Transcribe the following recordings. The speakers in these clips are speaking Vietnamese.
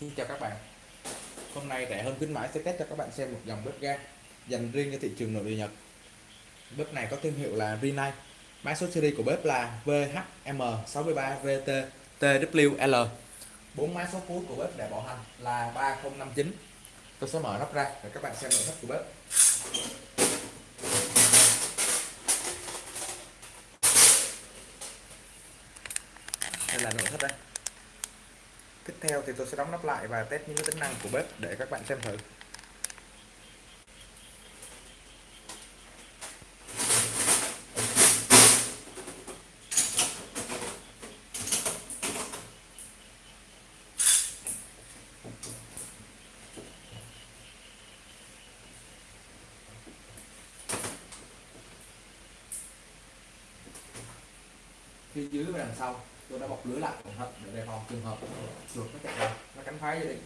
Xin chào các bạn. Hôm nay rẻ hơn khuyến mãi sẽ test cho các bạn xem một dòng bếp ga dành riêng cho thị trường nội địa Nhật. Bếp này có thương hiệu là Rinnai Mã số series của bếp là VHM63VT bốn mã số cuối của bếp để bảo hành là 3059 Tôi sẽ mở nắp ra để các bạn xem nội thất của bếp. Đây là nội thất đây tiếp theo thì tôi sẽ đóng nắp lại và test những tính năng của bếp để các bạn xem thử. Phía dưới và đằng sau tôi đã bọc lưới lại cẩn thận để đề phòng trường hợp chuột nó chạy vào nó cắn phá gia đình.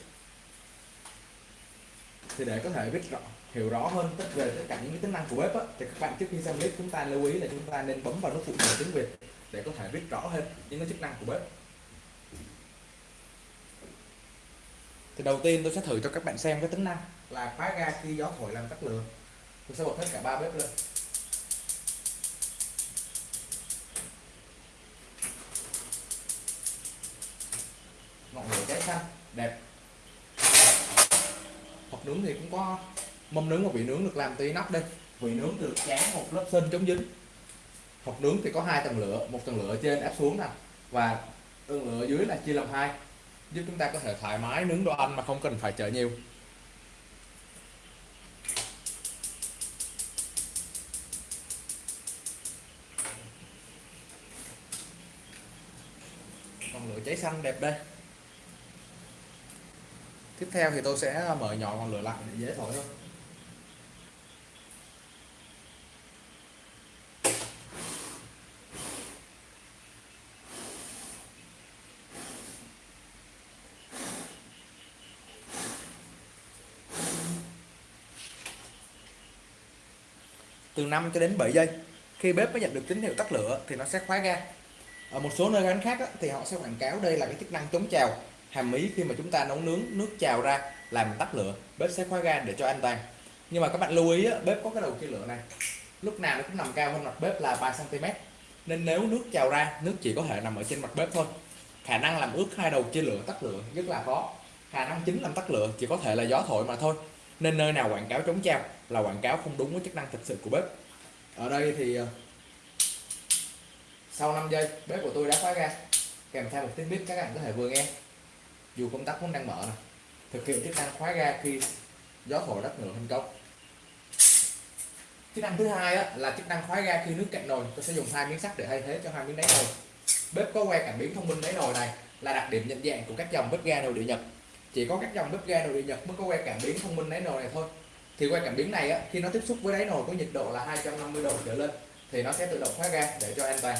Thì để có thể biết rõ hiểu rõ hơn tất về tất cả những cái tính năng của bếp á, thì các bạn trước khi xem clip chúng ta lưu ý là chúng ta nên bấm vào nút phụ đề tiếng Việt để có thể biết rõ hơn những cái chức năng của bếp. Thì đầu tiên tôi sẽ thử cho các bạn xem cái tính năng là khóa ga khi gió thổi làm tắt lửa. Tôi sẽ bật hết cả ba bếp lên. Nướng thì cũng có mâm nướng và vị nướng được làm từ nắp đây. Vị nướng được dán một lớp sơn chống dính. Hộp nướng thì có hai tầng lửa, một tầng lửa trên áp xuống nè, và tầng lửa dưới là chia làm hai, giúp chúng ta có thể thoải mái nướng đồ ăn mà không cần phải chờ nhiều. Ngọn lửa cháy xanh đẹp đây tiếp theo thì tôi sẽ à, mở nhỏ ngọn lửa lại để dễ thổi hơn. Từ 5 cho đến 7 giây khi bếp mới nhận được tín hiệu tắt lửa thì nó sẽ khóa ga. Ở một số nơi bán khác á, thì họ sẽ quảng cáo đây là cái chức năng chống trào hàm ý khi mà chúng ta nấu nướng nước trào ra làm tắt lửa bếp sẽ khóa ga để cho an toàn. Nhưng mà các bạn lưu ý á, bếp có cái đầu chia lửa này. Lúc nào nó cũng nằm cao hơn mặt bếp là 3 cm nên nếu nước trào ra nước chỉ có thể nằm ở trên mặt bếp thôi. Khả năng làm ướt hai đầu chia lửa tắt lửa rất là khó. Khả năng chính làm tắt lửa chỉ có thể là gió thổi mà thôi. Nên nơi nào quảng cáo chống trào là quảng cáo không đúng với chức năng thực sự của bếp. Ở đây thì ờ, sau 5 giây bếp của tôi đã khóa ga. Kèm theo một tiếng bếp các bạn có thể vừa nghe dù công tắc vẫn đang mở này thực hiện chức năng khóa ga khi gió thổi đất ngựa thành công chức năng thứ hai á, là chức năng khóa ga khi nước cạn nồi. Tôi sẽ dùng hai miếng sắt để thay thế cho hai miếng đáy nồi. Bếp có que cảm biến thông minh đáy nồi này là đặc điểm nhận dạng của các dòng bếp ga nội địa nhật. Chỉ có các dòng bếp ga nội địa nhật mới có que cảm biến thông minh đáy nồi này thôi. Thì que cảm biến này á, khi nó tiếp xúc với đáy nồi có nhiệt độ là 250 độ trở lên thì nó sẽ tự động khóa ga để cho an toàn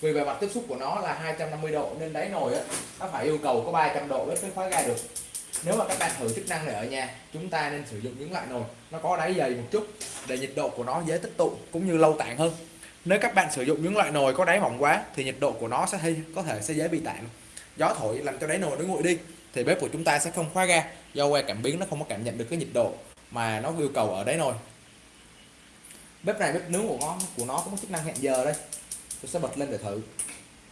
vì bề mặt tiếp xúc của nó là 250 độ, nên đáy nồi á, nó phải yêu cầu có 300 độ mới khóa ga được. Nếu mà các bạn thử chức năng này ở nhà, chúng ta nên sử dụng những loại nồi, nó có đáy dày một chút, để nhiệt độ của nó dễ tích tụ cũng như lâu tản hơn. Nếu các bạn sử dụng những loại nồi có đáy mỏng quá, thì nhiệt độ của nó sẽ hay, có thể sẽ dễ bị tản gió thổi làm cho đáy nồi nó nguội đi, thì bếp của chúng ta sẽ không khóa ga do que cảm biến nó không có cảm nhận được cái nhiệt độ mà nó yêu cầu ở đáy nồi. Bếp này, bếp nướng của nó của nó có một chức năng hẹn giờ đây tôi sẽ bật lên để thử.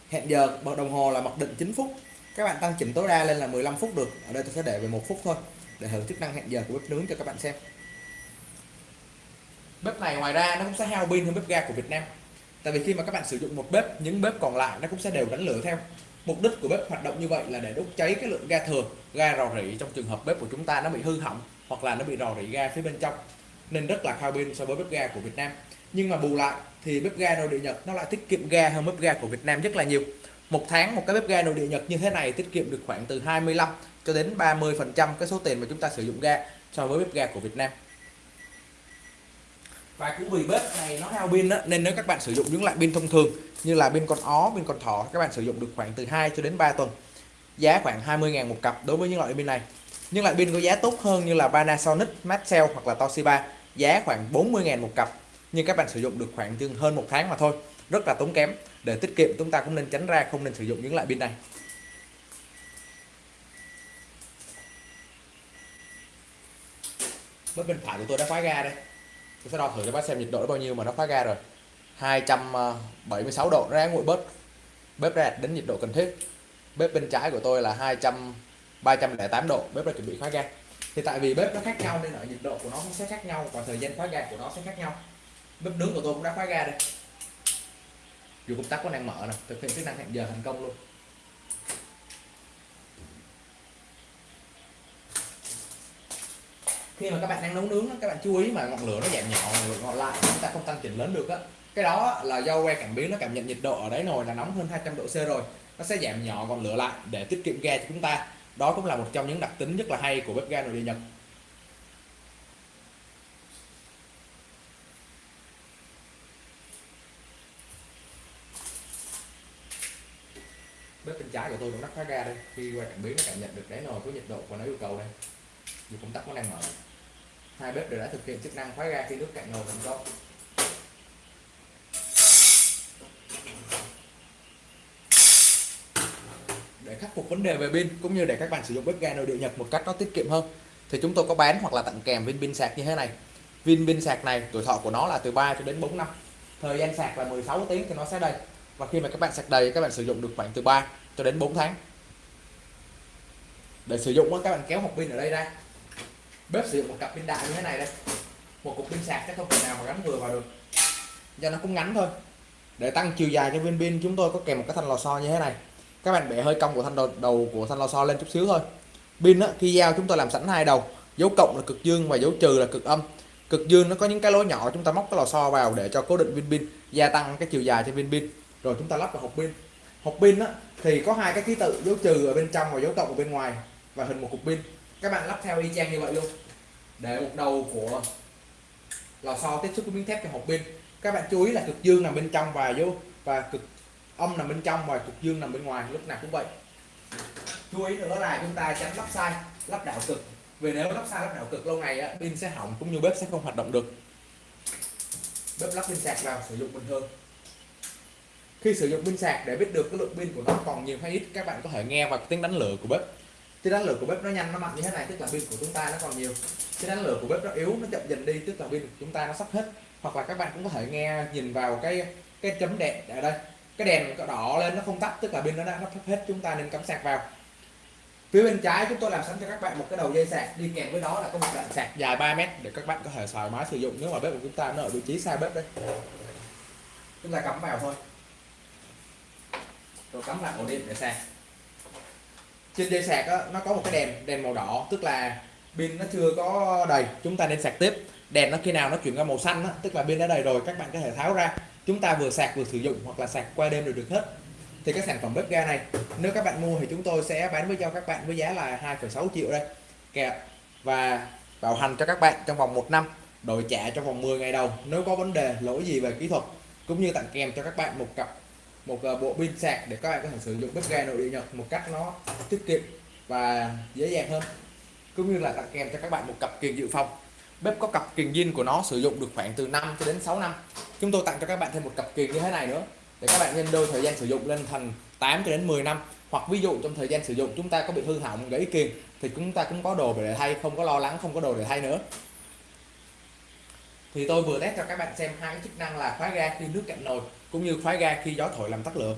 Hẹn giờ, bật đồng hồ là mặc định 9 phút. Các bạn tăng chỉnh tối đa lên là 15 phút được. Ở đây tôi sẽ để về một phút thôi, để thử chức năng hẹn giờ của bếp nướng cho các bạn xem. Bếp này ngoài ra nó cũng sẽ hao pin hơn bếp ga của Việt Nam. Tại vì khi mà các bạn sử dụng một bếp, những bếp còn lại nó cũng sẽ đều đánh lửa theo. Mục đích của bếp hoạt động như vậy là để đốt cháy cái lượng ga thừa, ga rò rỉ trong trường hợp bếp của chúng ta nó bị hư hỏng hoặc là nó bị rò rỉ ga phía bên trong. Nên rất là hao pin so với bếp ga của Việt Nam nhưng mà bù lại thì bếp ga nội địa Nhật nó lại tiết kiệm ga hơn bếp ga của Việt Nam rất là nhiều. Một tháng một cái bếp ga nội địa Nhật như thế này tiết kiệm được khoảng từ 25 cho đến 30 phần trăm cái số tiền mà chúng ta sử dụng ga so với bếp ga của Việt Nam. Và cũng vì bếp này nó hao pin nên nếu các bạn sử dụng những loại pin thông thường như là pin con ó pin con thỏ các bạn sử dụng được khoảng từ 2 cho đến 3 tuần giá khoảng 20.000 một cặp đối với những loại pin này. Nhưng loại pin có giá tốt hơn như là Panasonic, Maxell hoặc là Toshiba giá khoảng 40.000 một cặp nhưng các bạn sử dụng được khoảng chừng hơn một tháng mà thôi. Rất là tốn kém. Để tiết kiệm, chúng ta cũng nên tránh ra không nên sử dụng những loại pin này. Bên bên phải của tôi đã khóa ga đây. Tôi sẽ đo thử cho bác xem nhiệt độ bao nhiêu mà nó khóa ga rồi. 276 độ, nó nguội bớt. Bếp ra đến nhiệt độ cần thiết. Bếp bên trái của tôi là 200 308 độ, bếp đã chuẩn bị khóa ga. Thì tại vì bếp nó khác nhau nên ở nhiệt độ của nó cũng sẽ khác nhau và thời gian khóa ga của nó sẽ khác nhau bếp nướng của tôi cũng đã khóa ga đây. Dù công tắc có đang mở nè, thực hiện chức năng hẹn giờ thành công luôn. Khi mà các bạn đang nấu nướng các bạn chú ý mà ngọn lửa nó giảm nhỏ, ngọn lửa ngọn lại, chúng ta không tăng chỉnh lớn được á. Cái đó là do que cảm biến, nó cảm nhận nhiệt độ ở đáy nồi là nóng hơn 200 độ C rồi. Nó sẽ giảm nhỏ ngọn lửa lại để tiết kiệm ga cho chúng ta. Đó cũng là một trong những đặc tính rất là hay của bếp ga nội địa Nhật. Bếp bên trái của tôi cũng đắt khóa ga đây. Khi qua cảm biến nó cảm nhận được đáy nồi có nhiệt độ và nó yêu cầu đây. Dù công tắc nó đang mở. Hai bếp đều đã thực hiện chức năng khóa ga khi nước cạn nồi thành công để khắc phục vấn đề về pin, cũng như để các bạn sử dụng bếp ga nội địa Nhật một cách nó tiết kiệm hơn, thì chúng tôi có bán hoặc là tặng kèm viên pin sạc như thế này. Viên pin sạc này tuổi thọ của nó là từ 3 cho đến 4 năm. Thời gian sạc là 16 tiếng thì nó sẽ đầy và khi mà các bạn sạc đầy các bạn sử dụng được khoảng từ 3 cho đến 4 tháng. Để sử dụng các bạn kéo hộp pin ở đây ra. Bếp sử dụng một cặp pin đại như thế này đây. Một cục pin sạc chắc không thể nào mà gắn vừa vào được. Do nó cũng ngắn thôi. Để tăng chiều dài cho viên pin chúng tôi có kèm một cái thanh lò xo như thế này. Các bạn bẻ hơi cong của thanh đầu, đầu của thanh lò xo lên chút xíu thôi. Pin khi giao chúng tôi làm sẵn hai đầu. Dấu cộng là cực dương và dấu trừ là cực âm. Cực dương nó có những cái lỗ nhỏ chúng ta móc cái lò xo vào để cho cố định viên pin gia tăng cái chiều dài cho viên pin rồi chúng ta lắp vào hộp pin. Hộp pin thì có hai cái ký tự dấu trừ ở bên trong và dấu cộng ở bên ngoài và hình một cục pin. Các bạn lắp theo y chang như vậy luôn. Để một đầu của lò xo tiếp xúc với miếng thép cho hộp pin. Các bạn chú ý là cực dương nằm bên trong và dấu và cực âm nằm bên trong và cực dương nằm bên ngoài lúc nào cũng vậy. Chú ý nữa là chúng ta tránh lắp sai lắp đảo cực. Vì nếu lắp sai lắp đảo cực lâu ngày á, pin sẽ hỏng cũng như bếp sẽ không hoạt động được. Bếp lắp pin sạc vào sử dụng bình thường khi sử dụng pin sạc để biết được cái lượng pin của nó còn nhiều hay ít, các bạn có thể nghe vào tiếng đánh lửa của bếp. Tiếng đánh lửa của bếp nó nhanh, nó mạnh như thế này, tức là pin của chúng ta nó còn nhiều. Tiếng đánh lửa của bếp nó yếu, nó chậm dần đi, tức là pin của chúng ta nó sắp hết. Hoặc là các bạn cũng có thể nghe, nhìn vào cái cái chấm đèn ở đây. Cái đèn có đỏ lên, nó không tắt, tức là pin nó đã, nó sắp hết, chúng ta nên cắm sạc vào. Phía bên trái chúng tôi làm sẵn cho các bạn một cái đầu dây sạc, đi kèm với đó là có một đoạn sạc dài 3 mét để các bạn có thể thoải mái sử dụng nếu mà bếp của chúng ta nó ở vị trí xa bếp đây. Chúng ta cắm vào thôi rồi cắm lại ổ điện để sạc. Trên dây sạc đó, nó có một cái đèn đèn màu đỏ tức là pin nó chưa có đầy. Chúng ta nên sạc tiếp. Đèn nó khi nào nó chuyển qua màu xanh đó, tức là pin đã đầy rồi các bạn có thể tháo ra. Chúng ta vừa sạc vừa sử dụng hoặc là sạc qua đêm đều được hết. Thì các sản phẩm bếp ga này nếu các bạn mua thì chúng tôi sẽ bán với cho các bạn với giá là 2,6 triệu đây. Kẹp và bảo hành cho các bạn trong vòng một năm đổi trả trong vòng 10 ngày đầu nếu có vấn đề lỗi gì về kỹ thuật cũng như tặng kèm cho các bạn một cặp một à, bộ pin sạc để các bạn có thể sử dụng bếp ga nội địa nhật một cách nó tiết kiệm và dễ dàng hơn. Cũng như là tặng kèm cho các bạn một cặp kiềng dự phòng. Bếp có cặp kiềng zin của nó sử dụng được khoảng từ 5 cho đến 6 năm. Chúng tôi tặng cho các bạn thêm một cặp kiềng như thế này nữa, để các bạn nhân đôi thời gian sử dụng lên thành 8 cho đến 10 năm. Hoặc ví dụ trong thời gian sử dụng chúng ta có bị hư hỏng gãy kiềng, thì chúng ta cũng có đồ để thay, không có lo lắng, không có đồ để thay nữa thì tôi vừa test cho các bạn xem hai cái chức năng là khóa ga khi nước cạn nồi cũng như khóa ga khi gió thổi làm tắt lửa.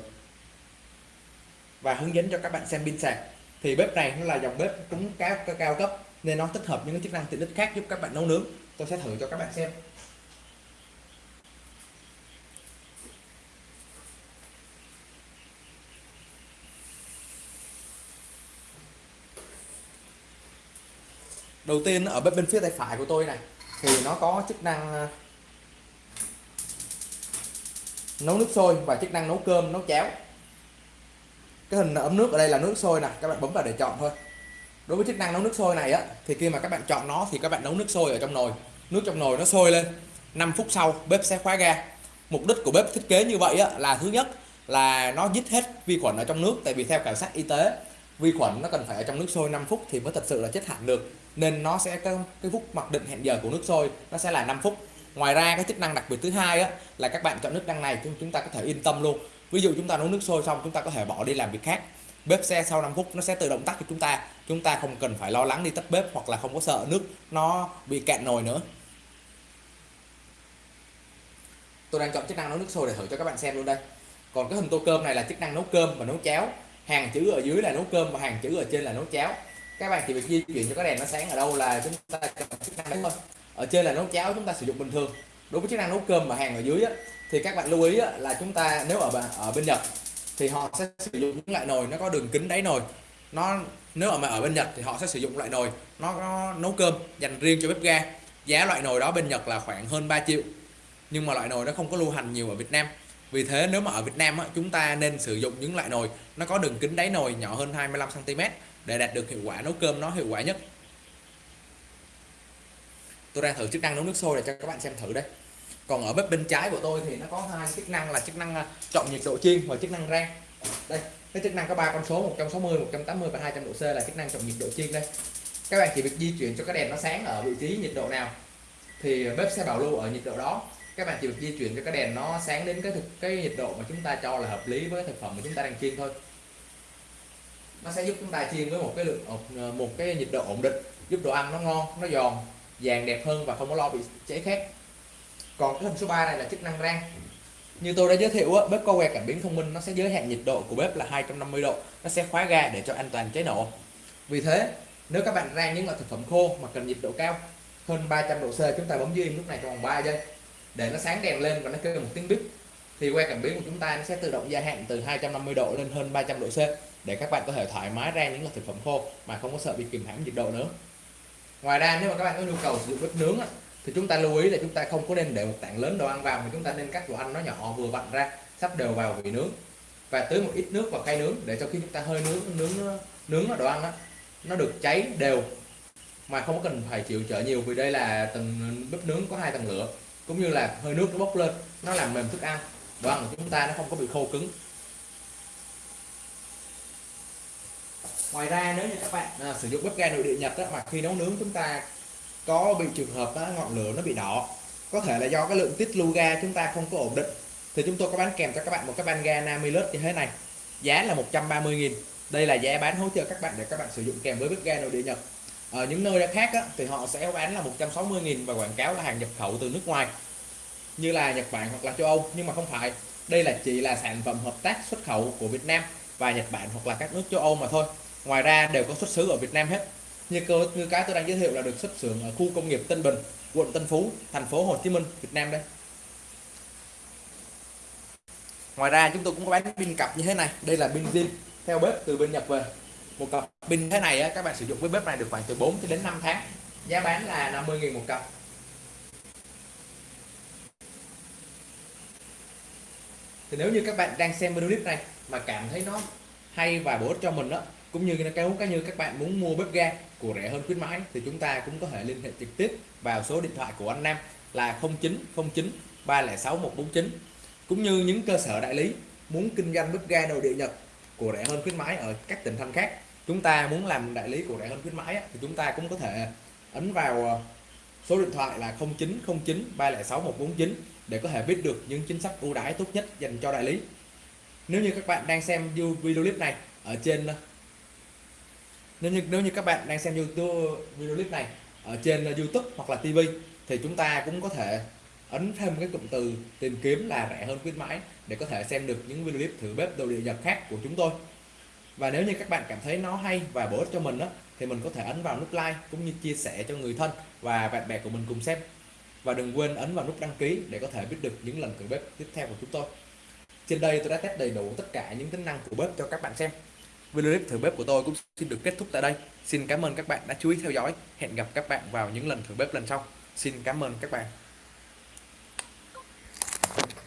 Và hướng dẫn cho các bạn xem pin sạc. Thì bếp này nó là dòng bếp cũng cao, cao cấp nên nó tích hợp những cái chức năng tiện ích khác giúp các bạn nấu nướng. Tôi sẽ thử cho các bạn xem. Đầu tiên ở bếp bên phía tay phải của tôi này thì nó có chức năng ờ, nấu nước sôi và chức năng nấu cơm nấu cháo. Cái hình ấm nước ở đây là nước sôi nè các bạn bấm vào để chọn thôi. Đối với chức năng nấu nước sôi này á thì khi mà các bạn chọn nó thì các bạn nấu nước sôi ở trong nồi. Nước trong nồi nó sôi lên 5 phút sau bếp sẽ khóa ga. Mục đích của bếp thiết kế như vậy á, là thứ nhất là nó giết hết vi khuẩn ở trong nước tại vì theo khảo sát y tế vi khuẩn nó cần phải ở trong nước sôi 5 phút thì mới thật sự là chết hẳn được nên nó sẽ cái, cái phút mặc định hẹn giờ của nước sôi nó sẽ là 5 phút. Ngoài ra cái chức năng đặc biệt thứ hai á, là các bạn chọn nước đăng này chúng chúng ta có thể yên tâm luôn. Ví dụ chúng ta nấu nước sôi xong chúng ta có thể bỏ đi làm việc khác. Bếp xe sau 5 phút nó sẽ tự động tắt cho chúng ta. Chúng ta không cần phải lo lắng đi tắt bếp hoặc là không có sợ nước nó bị cạn nồi nữa. Tôi đang chọn chức năng nấu nước sôi để thử cho các bạn xem luôn đây. Còn cái hình tô cơm này là chức năng nấu cơm và nấu cháo. Hàng chữ ở dưới là nấu cơm và hàng chữ ở trên là nấu cháo các bạn chỉ việc di chuyển cho cái đèn nó sáng ở đâu là chúng ta cần chức năng đấy thôi. Ở trên là nấu cháo chúng ta sử dụng bình thường. Đối với chức năng nấu cơm mà hàng ở dưới á, thì các bạn lưu ý á, là chúng ta nếu ở ở bên Nhật thì họ sẽ sử dụng những loại nồi nó có đường kính đáy nồi. Nó nếu mà ở bên Nhật thì họ sẽ sử dụng loại nồi nó nó nấu cơm dành riêng cho bếp ga. Giá loại nồi đó bên Nhật là khoảng hơn 3 triệu nhưng mà loại nồi nó không có lưu hành nhiều ở Việt Nam. Vì thế nếu mà ở Việt Nam á, chúng ta nên sử dụng những loại nồi nó có đường kính đáy nồi nhỏ hơn 25 cm để đạt được hiệu quả nấu cơm nó hiệu quả nhất. Tôi đang thử chức năng nấu nước sôi để cho các bạn xem thử đây. Còn ở bếp bên trái của tôi thì nó có hai chức năng là chức năng à, chọn nhiệt độ chiên và chức năng rang. Đây, cái chức năng có ba con số 160 180 và 200 độ C là chức năng chọn nhiệt độ chiên đây. Các bạn chỉ việc di chuyển cho cái đèn nó sáng ở vị trí nhiệt độ nào, thì bếp sẽ bảo lưu ở nhiệt độ đó. Các bạn chỉ việc di chuyển cho cái đèn nó sáng đến cái thực, cái nhiệt độ mà chúng ta cho là hợp lý với cái thực phẩm mà chúng ta đang chiên thôi nó sẽ giúp chúng ta chiên với một cái lượng ờ, một cái nhiệt độ ổn định, giúp đồ ăn nó ngon, nó giòn, vàng đẹp hơn và không có lo bị cháy khét. Còn cái hình số 3 này là chức năng rang. Như tôi đã giới thiệu bếp có que cảm biến thông minh, nó sẽ giới hạn nhiệt độ của bếp là 250 độ, nó sẽ khóa ga để cho an toàn cháy nổ. Vì thế, nếu các bạn rang những loại thực phẩm khô mà cần nhiệt độ cao, hơn 300 độ C, chúng ta bấm dưới im lúc này trong vòng 3 giây, để nó sáng đèn lên và nó kêu một tiếng bíp thì que cảm biến của chúng ta nó sẽ tự động gia hạn từ 250 độ lên hơn 300 độ C để các bạn có thể thoải mái rang những loại thực phẩm khô mà không có sợ bị kìm hãm nhiệt độ nữa. Ngoài ra nếu mà các bạn có nhu cầu sử dụng bếp nướng thì chúng ta lưu ý là chúng ta không có nên để một tảng lớn đồ ăn vào mà chúng ta nên cắt đồ ăn nó nhỏ vừa vặn ra sắp đều vào vị nướng. Và tưới một ít nước vào khay nướng để cho khi chúng ta hơi nướng nướng nướng đồ ăn đó, nó được cháy đều mà không cần phải chịu trợ nhiều vì đây là tầng bếp nướng có hai tầng lửa cũng như là hơi nước nó bốc lên nó làm mềm thức ăn đồ ăn của chúng ta nó không có bị khô cứng. Ngoài ra nếu như các bạn à, sử dụng bếp ga nội địa nhật đó, mà khi nấu nướng chúng ta có bị trường hợp đó, ngọn lửa nó bị đỏ. Có thể là do cái lượng tiết lưu ga chúng ta không có ổn định. Thì chúng tôi có bán kèm cho các bạn một cái van ga Namilus như thế này. Giá là 130.000 đây là giá bán hỗ trợ các bạn để các bạn sử dụng kèm với bếp ga nội địa Nhật. Ở những nơi khác á, thì họ sẽ bán là 160.000 và quảng cáo là hàng nhập khẩu từ nước ngoài như là Nhật Bản hoặc là châu Âu. Nhưng mà không phải, đây là chỉ là sản phẩm hợp tác xuất khẩu của Việt Nam và Nhật Bản hoặc là các nước châu Âu mà thôi. Ngoài ra đều có xuất xứ ở Việt Nam hết. Như cơ như cái tôi đang giới thiệu là được xuất xưởng ở khu công nghiệp Tân Bình, quận Tân Phú, thành phố Hồ Chí Minh, Việt Nam đây. Ngoài ra chúng tôi cũng có bán pin cặp như thế này. Đây là pin zin theo bếp từ bên Nhật về. Một cặp pin thế này các bạn sử dụng với bếp này được khoảng từ 4 đến 5 tháng. Giá bán là 50.000 một cặp. Thì nếu như các bạn đang xem video clip này mà cảm thấy nó hay và bổ ích cho mình đó cũng như cái cá như các bạn muốn mua bếp ga của rẻ hơn khuyến mãi, thì chúng ta cũng có thể liên hệ trực tiếp vào số điện thoại của anh Nam là 0909 306 149 cũng như những cơ sở đại lý muốn kinh doanh bếp ga đầu địa Nhật của rẻ hơn khuyến mãi ở các tỉnh thành khác, chúng ta muốn làm đại lý của rẻ hơn khuyến mãi thì chúng ta cũng có thể ấn vào ờ, số điện thoại là 0909 306 149 để có thể biết được những chính sách ưu đãi tốt nhất dành cho đại lý. Nếu như các bạn đang xem video clip này ở trên ờ, nếu như nếu như các bạn đang xem YouTube video clip này ở trên ờ, YouTube hoặc là TV thì chúng ta cũng có thể ấn thêm cái cụm từ tìm kiếm là rẻ hơn khuyến mãi để có thể xem được những video clip thử bếp đồ địa nhật khác của chúng tôi. Và nếu như các bạn cảm thấy nó hay và bổ ích cho mình đó thì mình có thể ấn vào nút like cũng như chia sẻ cho người thân và bạn bè của mình cùng xem và đừng quên ấn vào nút đăng ký để có thể biết được những lần thử bếp tiếp theo của chúng tôi trên đây tôi đã test đầy đủ tất cả những tính năng của bếp cho các bạn xem Video clip thử bếp của tôi cũng xin được kết thúc tại đây. Xin cảm ơn các bạn đã chú ý theo dõi. Hẹn gặp các bạn vào những lần thử bếp lần sau. Xin cảm ơn các bạn.